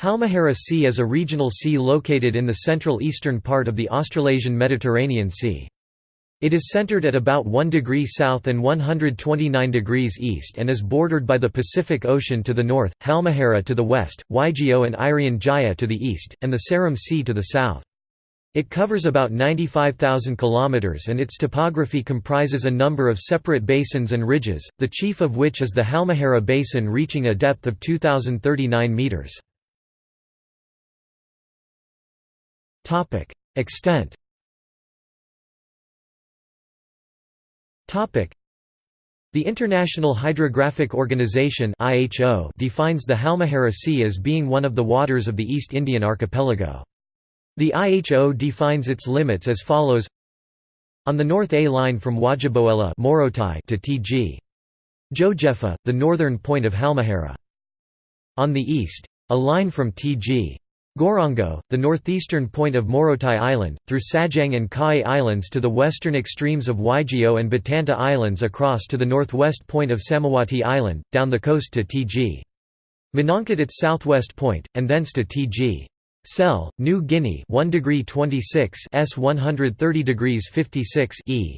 Halmahera Sea is a regional sea located in the central eastern part of the Australasian Mediterranean Sea. It is centered at about 1 degree south and 129 degrees east and is bordered by the Pacific Ocean to the north, Halmahera to the west, Waigeo and Irian Jaya to the east, and the Seram Sea to the south. It covers about 95,000 kilometers and its topography comprises a number of separate basins and ridges, the chief of which is the Halmahera Basin reaching a depth of 2,039 meters. Extent. Topic: The International Hydrographic Organization (IHO) defines the Halmahera Sea as being one of the waters of the East Indian archipelago. The IHO defines its limits as follows: On the north A line from Wajiboela to Tg. Jojefa, the northern point of Halmahera. On the east, a line from Tg. Gorongo, the northeastern point of Morotai Island, through Sajang and Kai Islands to the western extremes of Waigeo and Batanta Islands across to the northwest point of Salawati Island, down the coast to Tg. Menangkat its southwest point, and thence to Tg. Sel, New Guinea 1 degree 26 S 130 degrees 56 E.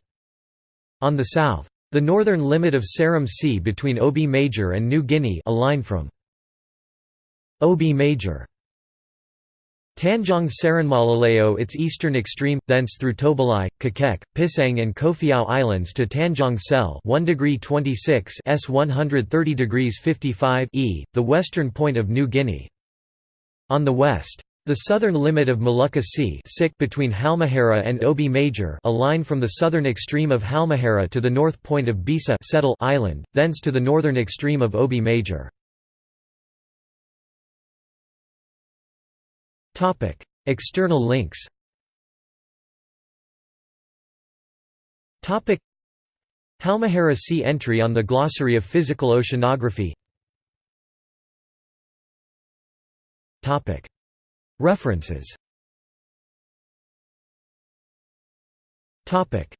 On the south. The northern limit of Seram Sea between Obi Major and New Guinea a line from Obi Major Tanjong Saranmalaleo its eastern extreme, thence through Tobalai, Kakek, Pisang and Kofiau Islands to Tanjong Sel 1 degree 26 S 130 degrees 55 E, the western point of New Guinea. On the west. The southern limit of Molucca Sea between Halmahera and Obi Major a line from the southern extreme of Halmahera to the north point of Bisa Island, thence to the northern extreme of Obi Major. Topic: External links. Topic: Halmahera Sea entry on the Glossary of Physical Oceanography. Topic: References. Topic: